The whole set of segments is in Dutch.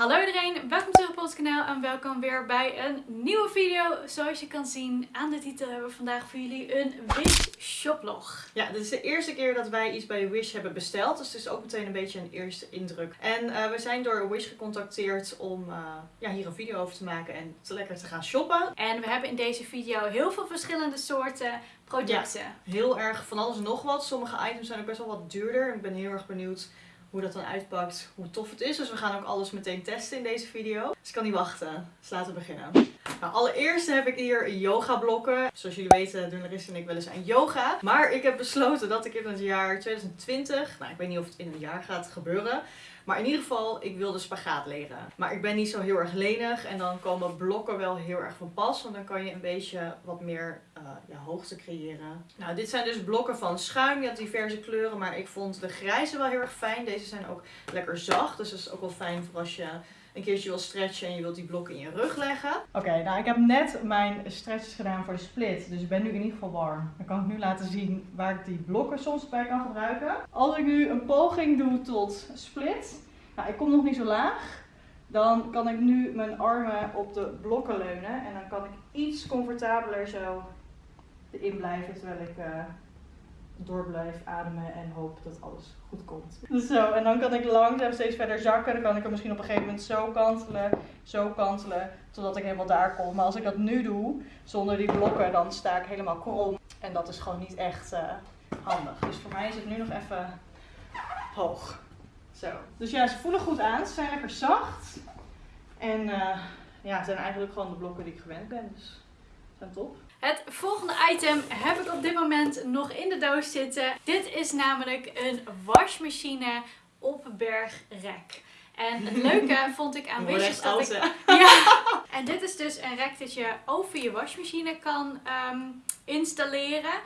Hallo iedereen, welkom terug op ons kanaal en welkom weer bij een nieuwe video. Zoals je kan zien aan de titel hebben we vandaag voor jullie een Wish shoplog. Ja, dit is de eerste keer dat wij iets bij Wish hebben besteld. Dus het is ook meteen een beetje een eerste indruk. En eh, we zijn door Wish gecontacteerd om uh, ja, hier een video over te maken en te lekker te gaan shoppen. En we hebben in deze video heel veel verschillende soorten producten. Ja, heel erg van alles en nog wat. Sommige items zijn ook best wel wat duurder. Ik ben heel erg benieuwd hoe dat dan uitpakt, hoe tof het is. Dus we gaan ook alles meteen testen in deze video. Dus ik kan niet wachten. Dus laten we beginnen. Nou, allereerst heb ik hier yoga blokken. Zoals jullie weten doen Larissa en ik wel eens aan yoga. Maar ik heb besloten dat ik in het jaar 2020, nou ik weet niet of het in een jaar gaat gebeuren. Maar in ieder geval, ik wilde spagaat leren. Maar ik ben niet zo heel erg lenig. En dan komen blokken wel heel erg van pas. Want dan kan je een beetje wat meer ja, hoogte creëren. Nou, dit zijn dus blokken van schuim. Je hebt diverse kleuren. Maar ik vond de grijze wel heel erg fijn. Deze zijn ook lekker zacht. Dus dat is ook wel fijn voor als je een keertje wil stretchen en je wilt die blokken in je rug leggen. Oké, nou ik heb net mijn stretches gedaan voor de split. Dus ik ben nu in ieder geval warm. Dan kan ik nu laten zien waar ik die blokken soms bij kan gebruiken. Als ik nu een poging doe tot split. Nou, ik kom nog niet zo laag. Dan kan ik nu mijn armen op de blokken leunen. En dan kan ik iets comfortabeler zo erin blijven terwijl ik... Uh, door blijf ademen en hoop dat alles goed komt. Zo, en dan kan ik langzaam steeds verder zakken. Dan kan ik hem misschien op een gegeven moment zo kantelen, zo kantelen, totdat ik helemaal daar kom. Maar als ik dat nu doe, zonder die blokken, dan sta ik helemaal krom. En dat is gewoon niet echt uh, handig. Dus voor mij is het nu nog even hoog. Zo. Dus ja, ze voelen goed aan. Ze zijn lekker zacht. En uh, ja, het zijn eigenlijk gewoon de blokken die ik gewend ben. Dus zijn top. Het volgende item heb ik op dit moment nog in de doos zitten. Dit is namelijk een wasmachine op bergrek. En het leuke vond ik aan Wish is dat ik... Ja. En dit is dus een rek dat je over je wasmachine kan um, installeren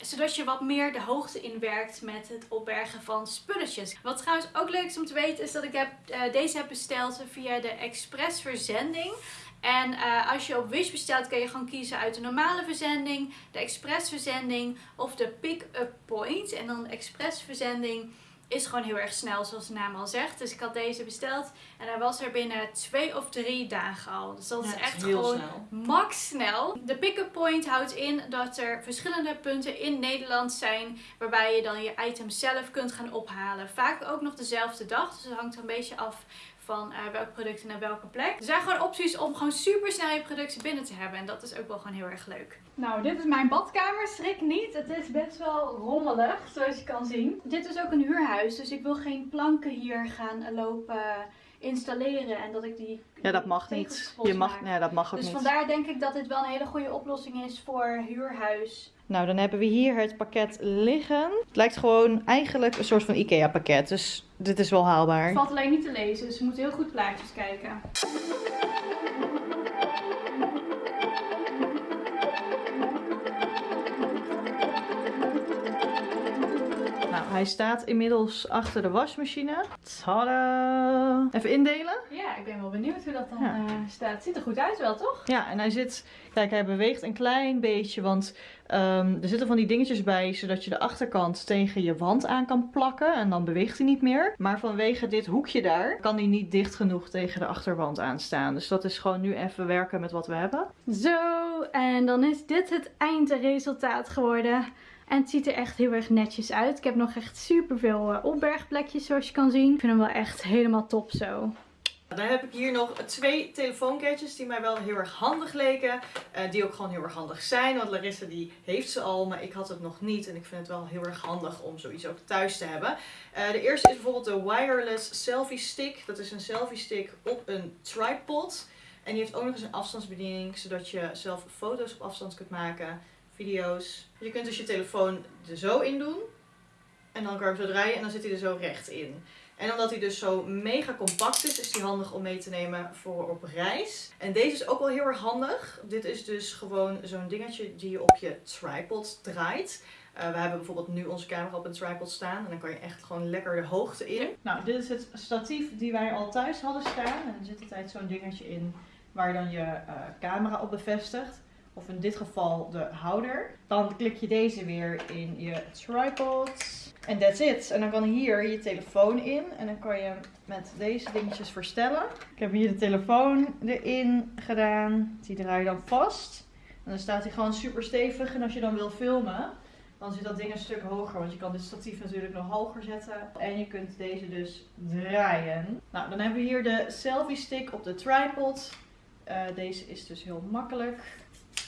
zodat je wat meer de hoogte inwerkt met het opbergen van spulletjes. Wat trouwens ook leuk is om te weten is dat ik heb, uh, deze heb besteld via de express verzending. En uh, als je op Wish bestelt kun je gewoon kiezen uit de normale verzending, de express verzending of de pick-up point. En dan de express verzending is gewoon heel erg snel zoals de naam al zegt. Dus ik had deze besteld en hij was er binnen twee of drie dagen al. Dus dat is echt gewoon snel. max snel. De pick-up point houdt in dat er verschillende punten in Nederland zijn waarbij je dan je item zelf kunt gaan ophalen. Vaak ook nog dezelfde dag, dus het hangt er een beetje af van uh, welke producten naar welke plek. Er zijn gewoon opties om gewoon super snel je producten binnen te hebben. En dat is ook wel gewoon heel erg leuk. Nou, dit is mijn badkamer. Schrik niet. Het is best wel rommelig, zoals je kan zien. Dit is ook een huurhuis, dus ik wil geen planken hier gaan lopen installeren en dat ik die ja dat mag niet. je mag ja dat mag ook dus niet. dus vandaar denk ik dat dit wel een hele goede oplossing is voor huurhuis. Nou dan hebben we hier het pakket liggen. Het lijkt gewoon eigenlijk een soort van Ikea pakket dus dit is wel haalbaar. Het valt alleen niet te lezen dus je moet heel goed plaatjes kijken Hij staat inmiddels achter de wasmachine. Tada! Even indelen? Ja, ik ben wel benieuwd hoe dat dan ja. uh, staat. Het ziet er goed uit wel, toch? Ja, en hij zit... Kijk, hij beweegt een klein beetje, want um, er zitten van die dingetjes bij, zodat je de achterkant tegen je wand aan kan plakken. En dan beweegt hij niet meer. Maar vanwege dit hoekje daar, kan hij niet dicht genoeg tegen de achterwand aanstaan. Dus dat is gewoon nu even werken met wat we hebben. Zo, en dan is dit het eindresultaat geworden. En het ziet er echt heel erg netjes uit. Ik heb nog echt super veel uh, opbergplekjes zoals je kan zien. Ik vind hem wel echt helemaal top zo. Dan heb ik hier nog twee telefoongadgets die mij wel heel erg handig leken. Uh, die ook gewoon heel erg handig zijn. Want Larissa die heeft ze al, maar ik had het nog niet. En ik vind het wel heel erg handig om zoiets ook thuis te hebben. Uh, de eerste is bijvoorbeeld de wireless selfie stick. Dat is een selfie stick op een tripod. En die heeft ook nog eens een afstandsbediening. Zodat je zelf foto's op afstand kunt maken video's. Je kunt dus je telefoon er zo in doen. En dan kan je hem zo draaien en dan zit hij er zo recht in. En omdat hij dus zo mega compact is, is hij handig om mee te nemen voor op reis. En deze is ook wel heel erg handig. Dit is dus gewoon zo'n dingetje die je op je tripod draait. Uh, we hebben bijvoorbeeld nu onze camera op een tripod staan. En dan kan je echt gewoon lekker de hoogte in. Nou, dit is het statief die wij al thuis hadden staan. En er zit altijd zo'n dingetje in waar je dan je uh, camera op bevestigt of in dit geval de houder. Dan klik je deze weer in je tripod. En that's it. En dan kan hier je telefoon in. En dan kan je met deze dingetjes verstellen. Ik heb hier de telefoon erin gedaan. Die draai je dan vast. En dan staat hij gewoon super stevig. En als je dan wil filmen, dan zit dat ding een stuk hoger. Want je kan dit statief natuurlijk nog hoger zetten. En je kunt deze dus draaien. Nou, dan hebben we hier de selfie stick op de tripod. Uh, deze is dus heel makkelijk.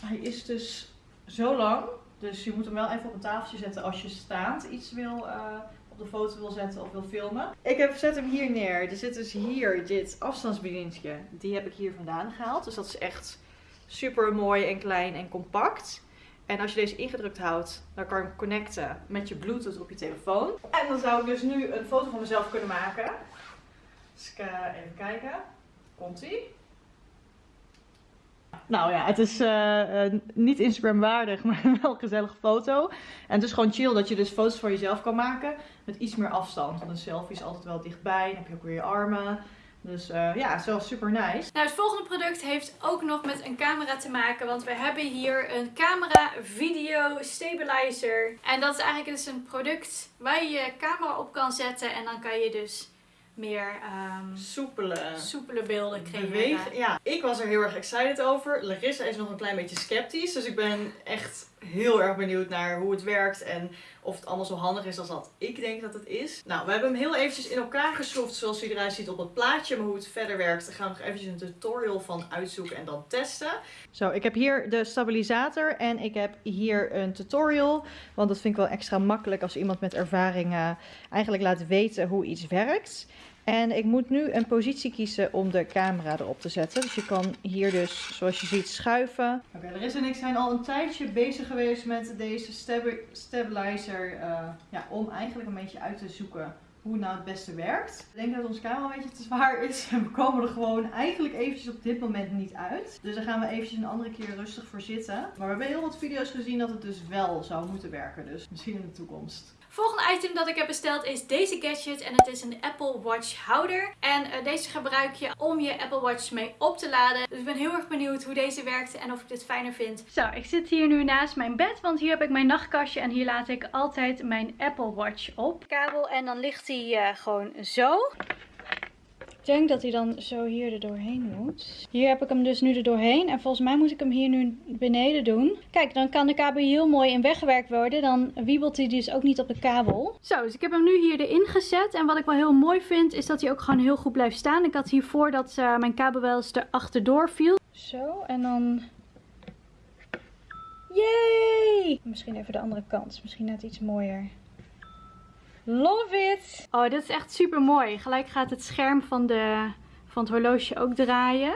Hij is dus zo lang. Dus je moet hem wel even op een tafeltje zetten als je staand iets wil uh, op de foto wil zetten of wil filmen. Ik heb, zet hem hier neer. Er zit dus hier dit afstandsbedienstje. Die heb ik hier vandaan gehaald. Dus dat is echt super mooi en klein en compact. En als je deze ingedrukt houdt, dan kan je hem connecten met je Bluetooth op je telefoon. En dan zou ik dus nu een foto van mezelf kunnen maken. Dus ik uh, even kijken. Komt ie? Nou ja, het is uh, uh, niet Instagram waardig, maar wel een gezellige foto. En het is gewoon chill dat je dus foto's van jezelf kan maken met iets meer afstand. Want een selfie is altijd wel dichtbij. Dan heb je ook weer je armen. Dus uh, ja, zo super nice. Nou, het volgende product heeft ook nog met een camera te maken. Want we hebben hier een camera video stabilizer. En dat is eigenlijk dus een product waar je je camera op kan zetten. En dan kan je dus meer um, soepele, soepele beelden creëren. Bewegen. Ja, ik was er heel erg excited over. Larissa is nog een klein beetje sceptisch. Dus ik ben echt heel erg benieuwd naar hoe het werkt en of het allemaal zo handig is als dat ik denk dat het is. Nou, we hebben hem heel eventjes in elkaar geschroefd zoals hij eruit ziet op het plaatje. Maar hoe het verder werkt, daar gaan we nog eventjes een tutorial van uitzoeken en dan testen. Zo, ik heb hier de stabilisator en ik heb hier een tutorial. Want dat vind ik wel extra makkelijk als iemand met ervaring uh, eigenlijk laat weten hoe iets werkt. En ik moet nu een positie kiezen om de camera erop te zetten. Dus je kan hier dus, zoals je ziet, schuiven. Oké, okay, en ik zijn al een tijdje bezig geweest met deze stabilizer. Uh, ja, om eigenlijk een beetje uit te zoeken hoe het nou het beste werkt. Ik denk dat ons camera een beetje te zwaar is. En we komen er gewoon eigenlijk eventjes op dit moment niet uit. Dus daar gaan we eventjes een andere keer rustig voor zitten. Maar we hebben heel wat video's gezien dat het dus wel zou moeten werken. Dus misschien in de toekomst. Volgende item dat ik heb besteld is deze gadget en het is een Apple Watch houder. En uh, deze gebruik je om je Apple Watch mee op te laden. Dus ik ben heel erg benieuwd hoe deze werkt en of ik dit fijner vind. Zo, ik zit hier nu naast mijn bed, want hier heb ik mijn nachtkastje en hier laat ik altijd mijn Apple Watch op. Kabel en dan ligt hij uh, gewoon zo. Ik denk dat hij dan zo hier er doorheen moet. Hier heb ik hem dus nu er doorheen. En volgens mij moet ik hem hier nu beneden doen. Kijk, dan kan de kabel heel mooi in weggewerkt worden. Dan wiebelt hij dus ook niet op de kabel. Zo, dus ik heb hem nu hier erin gezet. En wat ik wel heel mooi vind, is dat hij ook gewoon heel goed blijft staan. Ik had hiervoor dat uh, mijn kabel wel eens erachterdoor viel. Zo, en dan... Yay! Misschien even de andere kant. Misschien net iets mooier. Love it! Oh, dit is echt super mooi. Gelijk gaat het scherm van, de, van het horloge ook draaien.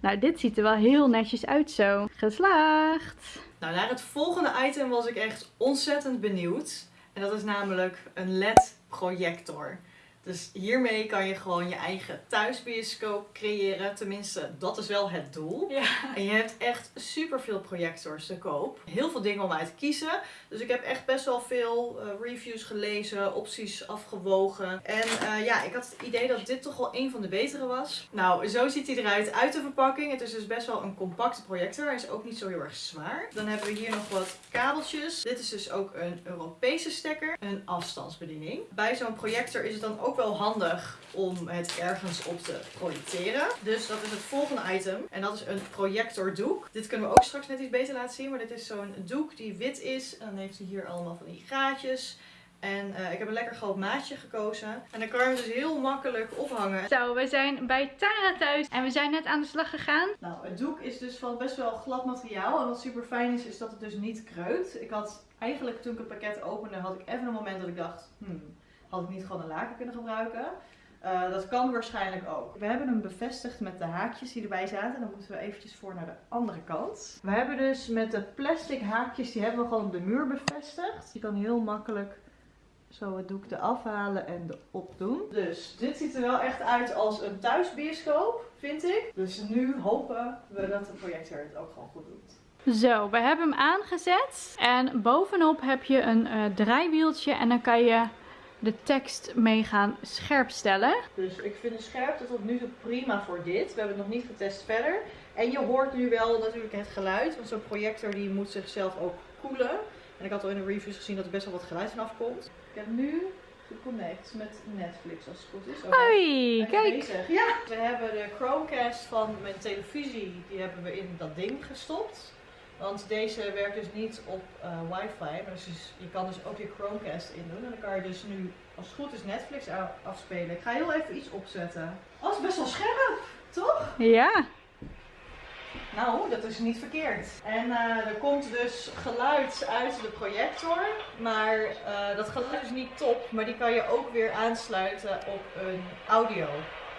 Nou, dit ziet er wel heel netjes uit zo. Geslaagd! Nou, naar het volgende item was ik echt ontzettend benieuwd. En dat is namelijk een LED-projector. Dus hiermee kan je gewoon je eigen thuisbioscoop creëren. Tenminste, dat is wel het doel. Ja. En je hebt echt super veel projectors te koop. Heel veel dingen om uit te kiezen. Dus ik heb echt best wel veel uh, reviews gelezen, opties afgewogen. En uh, ja, ik had het idee dat dit toch wel een van de betere was. Nou, zo ziet hij eruit uit de verpakking. Het is dus best wel een compacte projector. Hij is ook niet zo heel erg zwaar. Dan hebben we hier nog wat kabeltjes. Dit is dus ook een Europese stekker. Een afstandsbediening. Bij zo'n projector is het dan ook wel handig om het ergens op te projecteren. Dus dat is het volgende item. En dat is een projectordoek. Dit kunnen we ook straks net iets beter laten zien. Maar dit is zo'n doek die wit is. En dan heeft hij hier allemaal van die gaatjes. En uh, ik heb een lekker groot maatje gekozen. En dan kan je hem dus heel makkelijk ophangen. Zo, we zijn bij Tara thuis. En we zijn net aan de slag gegaan. Nou, het doek is dus van best wel glad materiaal. En wat super fijn is, is dat het dus niet kreukt. Ik had eigenlijk toen ik het pakket opende, had ik even een moment dat ik dacht... Hmm, had ik niet gewoon een laken kunnen gebruiken. Uh, dat kan waarschijnlijk ook. We hebben hem bevestigd met de haakjes die erbij zaten. Dan moeten we eventjes voor naar de andere kant. We hebben dus met de plastic haakjes, die hebben we gewoon de muur bevestigd. Je kan heel makkelijk zo het doek eraf halen en erop doen. Dus dit ziet er wel echt uit als een thuisbioscoop, vind ik. Dus nu hopen we dat de projector het ook gewoon goed doet. Zo, we hebben hem aangezet. En bovenop heb je een uh, draaiwieltje en dan kan je de tekst mee gaan scherpstellen. Dus ik vind de scherpte tot nu toe prima voor dit. We hebben het nog niet getest verder. En je hoort nu wel natuurlijk het geluid, want zo'n projector die moet zichzelf ook koelen. En ik had al in de reviews gezien dat er best wel wat geluid vanaf komt. Ik heb nu geconnect met Netflix als het goed is. Oh, Hoi, kijk. bezig? Ja. We hebben de Chromecast van mijn televisie, die hebben we in dat ding gestopt. Want deze werkt dus niet op eh, wifi, maar dus je kan dus ook je Chromecast in doen. En dan kan je dus nu, als het goed is, Netflix afspelen. Ik ga heel even iets opzetten. Oh, is best wel scherp, toch? Ja. Nou, dat is niet verkeerd. En eh, er komt dus geluid uit de projector. Maar eh, dat geluid is niet top. Maar die kan je ook weer aansluiten op een audio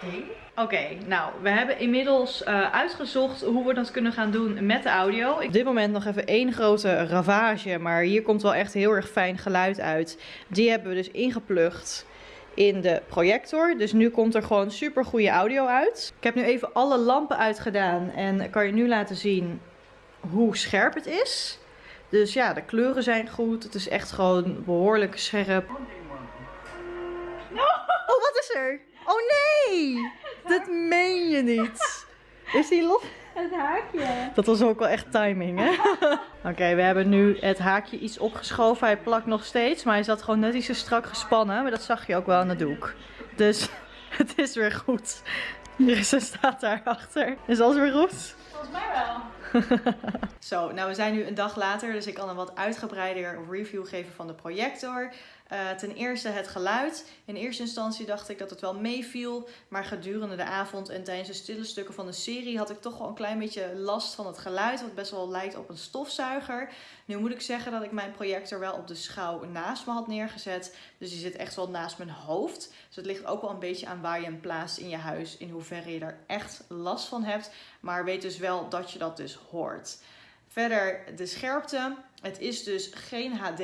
ding. Oké, nou, we hebben inmiddels eh, uitgezocht hoe we dat kunnen gaan doen met de audio. Op dit moment nog even één grote ravage, maar hier komt wel echt heel erg fijn geluid uit. Die hebben we dus ingeplucht in de projector. Dus nu komt er gewoon super goede audio uit. Ik heb nu even alle lampen uitgedaan en kan je nu laten zien hoe scherp het is. Dus ja, de kleuren zijn goed. Het is echt gewoon behoorlijk scherp. Oh, wat is er? Oh nee! Dat meen je niet. Is die los? Het haakje. Dat was ook wel echt timing, hè? Oké, we hebben nu het haakje iets opgeschoven. Hij plakt nog steeds, maar hij zat gewoon net iets te strak gespannen. Maar dat zag je ook wel aan de doek. Dus het is weer goed. Iris staat daarachter. Is alles weer goed? Volgens mij wel. Zo, nou we zijn nu een dag later, dus ik kan een wat uitgebreider review geven van de projector. Eh, ten eerste het geluid. In eerste instantie dacht ik dat het wel meeviel, maar gedurende de avond en tijdens de stille stukken van de serie had ik toch wel een klein beetje last van het geluid, wat best wel lijkt op een stofzuiger. Nu moet ik zeggen dat ik mijn projector wel op de schouw naast me had neergezet, dus die zit echt wel naast mijn hoofd. Dus het ligt ook wel een beetje aan waar je hem plaatst in je huis, in hoeverre je daar echt last van hebt. Maar weet dus wel dat je dat dus hoort. Verder de scherpte. Het is dus geen HD,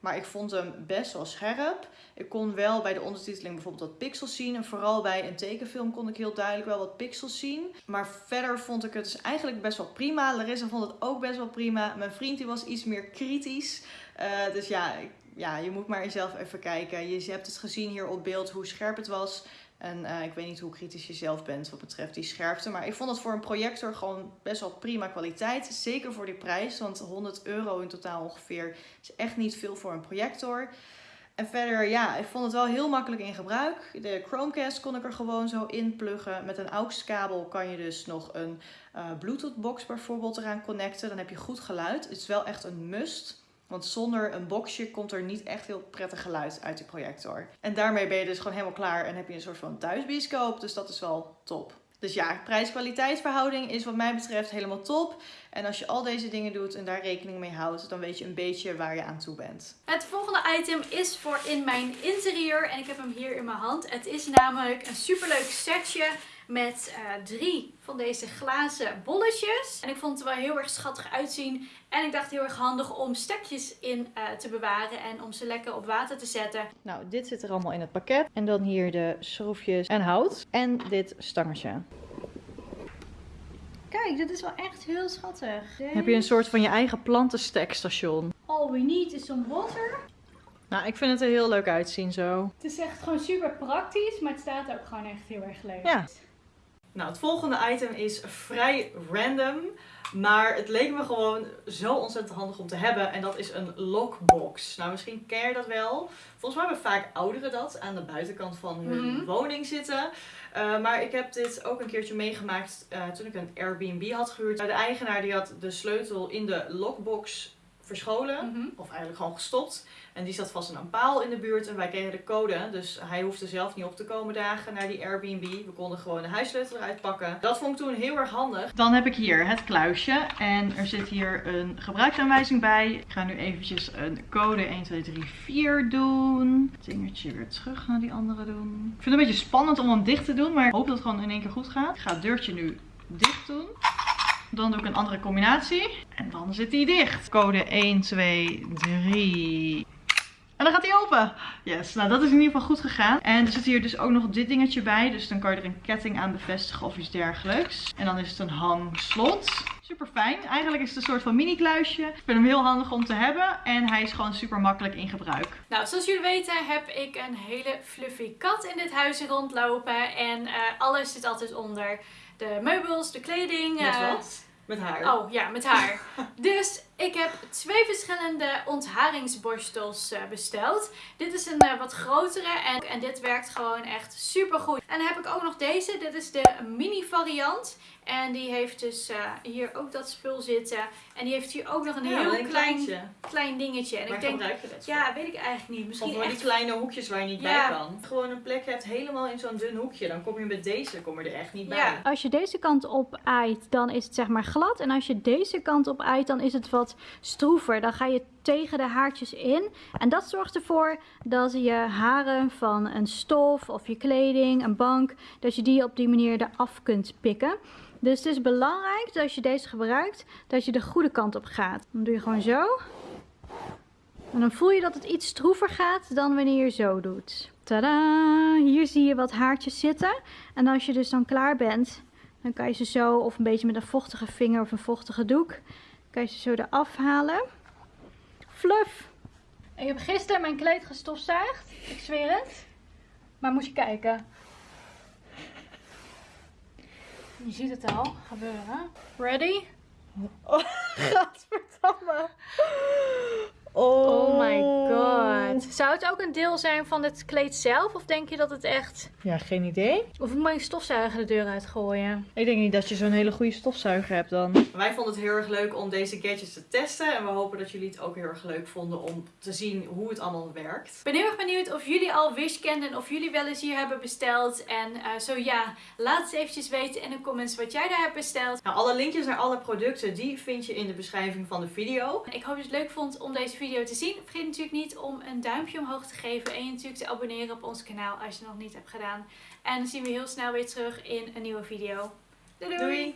maar ik vond hem best wel scherp. Ik kon wel bij de ondertiteling bijvoorbeeld wat pixels zien. En vooral bij een tekenfilm kon ik heel duidelijk wel wat pixels zien. Maar verder vond ik het dus eigenlijk best wel prima. Larissa vond het ook best wel prima. Mijn vriend die was iets meer kritisch. Eh, dus ja, ja, je moet maar zelf even kijken. Je hebt het gezien hier op beeld hoe scherp het was. En eh, ik weet niet hoe kritisch je zelf bent wat betreft die scherpte. Maar ik vond het voor een projector gewoon best wel prima kwaliteit. Zeker voor die prijs. Want 100 euro in totaal ongeveer is echt niet veel voor een projector. En verder, ja, ik vond het wel heel makkelijk in gebruik. De Chromecast kon ik er gewoon zo in pluggen. Met een AUX-kabel kan je dus nog een eh, Bluetooth-box bijvoorbeeld eraan connecten. Dan heb je goed geluid. Het is wel echt een must. Want zonder een boxje komt er niet echt heel prettig geluid uit die projector. En daarmee ben je dus gewoon helemaal klaar en heb je een soort van thuisbioscoop. Dus dat is wel top. Dus ja, prijs-kwaliteit verhouding is wat mij betreft helemaal top. En als je al deze dingen doet en daar rekening mee houdt, dan weet je een beetje waar je aan toe bent. Het volgende item is voor in mijn interieur en ik heb hem hier in mijn hand. Het is namelijk een superleuk setje met eh, drie van deze glazen bolletjes. En ik vond het er wel heel erg schattig uitzien. En ik dacht heel erg handig om stekjes in eh, te bewaren en om ze lekker op water te zetten. Nou, dit zit er allemaal in het pakket. En dan hier de schroefjes en hout. En dit stangetje. Kijk, dit is wel echt heel schattig. Heb je een soort van je eigen plantenstekstation. All we need is some water. Nou, ik vind het er heel leuk uitzien zo. Het is echt gewoon super praktisch, maar het staat ook gewoon echt heel erg leuk. Ja. Nou, het volgende item is vrij random. Maar het leek me gewoon zo ontzettend handig om te hebben. En dat is een lockbox. Nou, misschien ken je dat wel. Volgens mij hebben vaak ouderen dat aan de buitenkant van hun Mhm. woning zitten. Uh, maar ik heb dit ook een keertje meegemaakt uh, toen ik een Airbnb had gehuurd. De eigenaar die had de sleutel in de lockbox verscholen. Mhm. Of eigenlijk gewoon gestopt. En die zat vast aan een paal in de buurt en wij kregen de code. Dus hij hoefde zelf niet op te komen dagen naar die Airbnb. We konden gewoon de huissleutel eruit pakken. Dat vond ik toen heel erg handig. Dan heb ik hier het kluisje. En er zit hier een gebruiksaanwijzing bij. Ik ga nu eventjes een code 1, 2, 3, 4 doen. Het weer terug naar die andere doen. Ik vind het een beetje spannend om hem dicht te doen. Maar ik hoop dat het gewoon in één keer goed gaat. Ik ga het deurtje nu dicht doen. Dan doe ik een andere combinatie. En dan zit hij dicht. Code 1, 2, 3. En dan gaat hij open. Yes, nou dat is in ieder geval goed gegaan. En er zit hier dus ook nog dit dingetje bij. Dus dan kan je er een ketting aan bevestigen of iets dergelijks. En dan is het een hangslot. Super fijn. Eigenlijk is het een soort van mini kluisje. Ik vind hem heel handig om te hebben. En hij is gewoon super makkelijk in gebruik. Nou, zoals jullie weten heb ik een hele fluffy kat in dit huis rondlopen. En uh, alles zit altijd onder. De meubels, de kleding. Met uh, wat? Met haar. Oh ja, met haar. dus Ik heb twee verschillende ontharingsborstels eh, besteld. Dit is een eh, wat grotere en, en dit werkt gewoon echt super goed. En dan heb ik ook nog deze. Dit is de mini variant. En die heeft dus uh, hier ook dat spul zitten. En die heeft hier ook nog een Ja, heel een klein, kleintje. klein dingetje. En Waar ik denk, gebruik je dat voor? ja, weet ik eigenlijk niet. Misschien Of voor die kleine hoekjes waar je niet Ja. bij kan. Gewoon een plek hebt helemaal in zo'n dun hoekje. Dan kom je met deze kom je er echt niet bij. Ja. Als je deze kant op aait, dan is het zeg maar glad. En als je deze kant op aait, dan is het wat stroever. Dan ga je tegen de haartjes in. En dat zorgt ervoor dat je haren van een stof of je kleding, een bank, dat je die op die manier eraf kunt pikken. Dus het is belangrijk dat als je deze gebruikt, dat je de goede kant op gaat. Dan doe je gewoon zo. En dan voel je dat het iets stroever gaat dan wanneer je zo doet. Tada! Hier zie je wat haartjes zitten. En als je dus dan klaar bent, dan kan je ze zo, of een beetje met een vochtige vinger of een vochtige doek, kan je ze zo eraf halen. Fluff! Ik heb gisteren mijn kleed gestofzuigd. Ik zweer het. Maar moet je kijken. Je ziet het al gebeuren. Ready? Gadverdamme. Oh my god. Zou het ook een deel zijn van het kleed zelf? Of denk je dat het echt... Ja, geen idee. Of moet je stofzuiger de deur uitgooien? Ik denk niet dat je zo'n hele goede stofzuiger hebt dan. Wij vonden het heel erg leuk om deze gadgets te testen. En we hopen dat jullie het ook heel erg leuk vonden om te zien hoe het allemaal werkt. Ik ben heel erg benieuwd of jullie al Wish kenden, of jullie wel eens hier hebben besteld. En eh, zo ja, laat het eventjes weten in de comments wat jij daar hebt besteld. Nou, alle linkjes naar alle producten die vind je in de beschrijving van de video. Ik hoop dat je het leuk vond om deze video te zien. Vergeet natuurlijk niet om een duimpje omhoog te geven en je natuurlijk te abonneren op ons kanaal als je het nog niet hebt gedaan. En dan zien we heel snel weer terug in een nieuwe video. doei! doei. Doei!